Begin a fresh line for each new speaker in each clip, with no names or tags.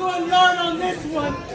going yard on this one.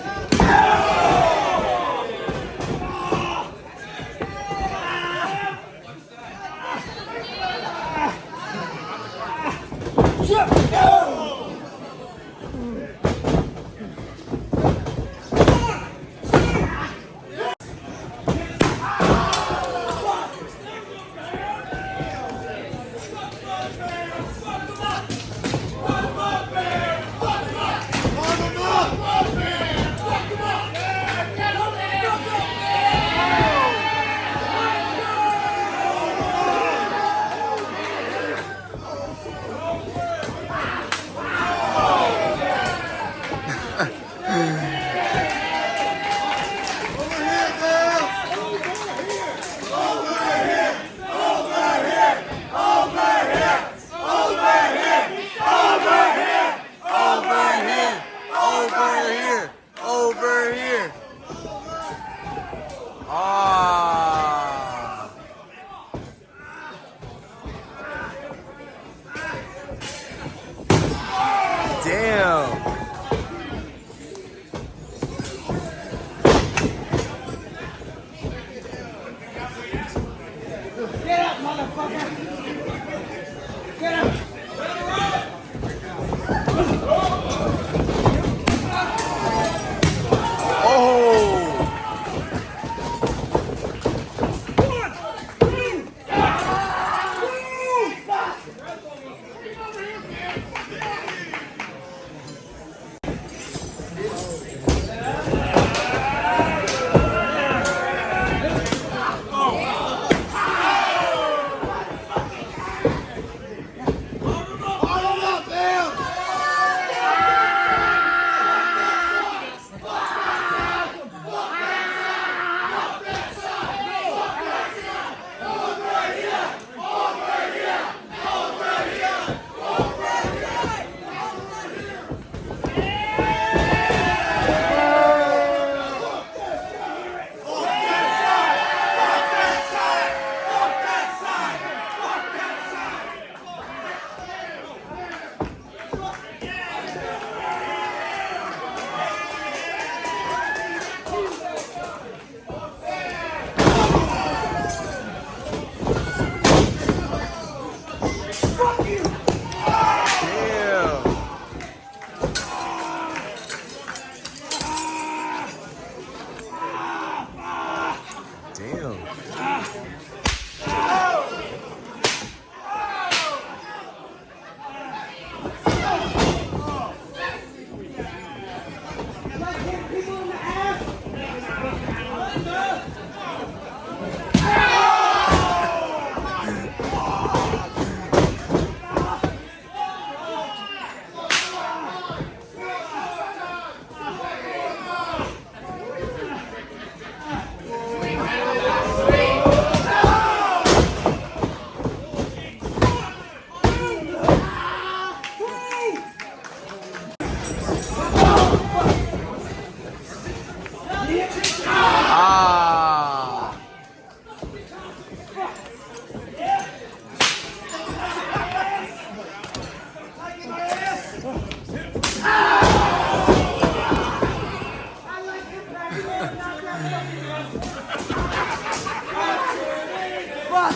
Ah,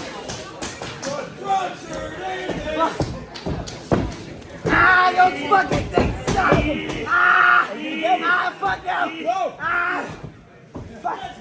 those fucking things. Ah, ah, fuck them. Ah, fuck.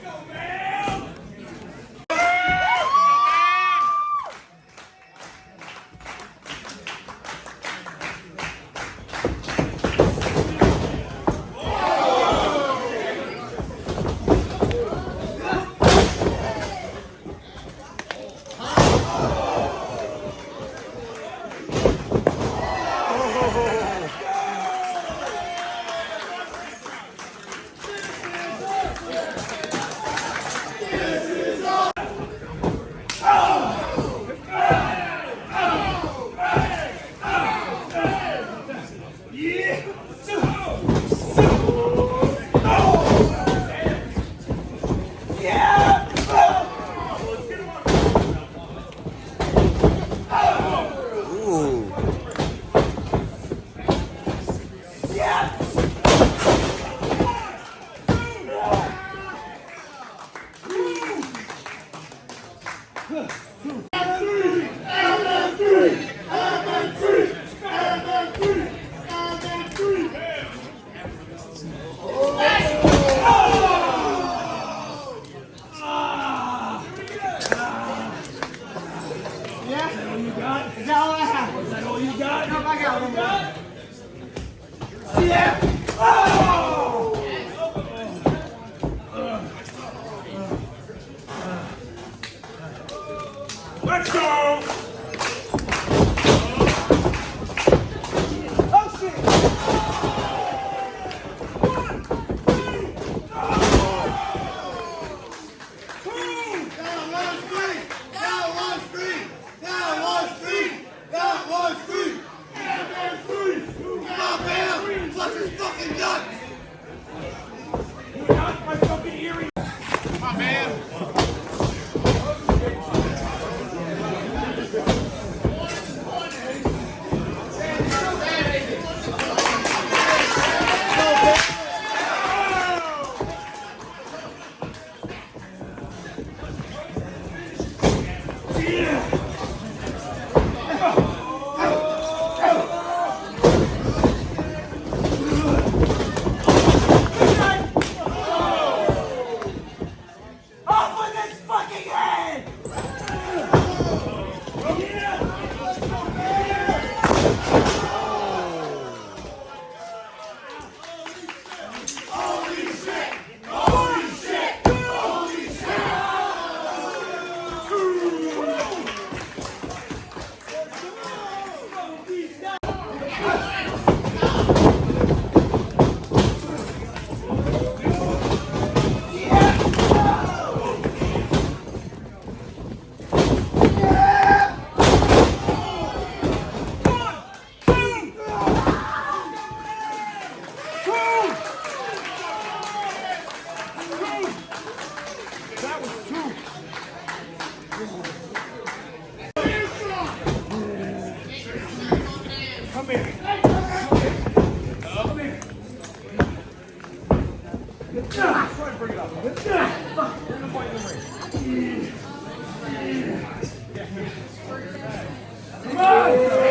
Off
Come here. Come here. Come here. Try to bring it up. Bring the point on!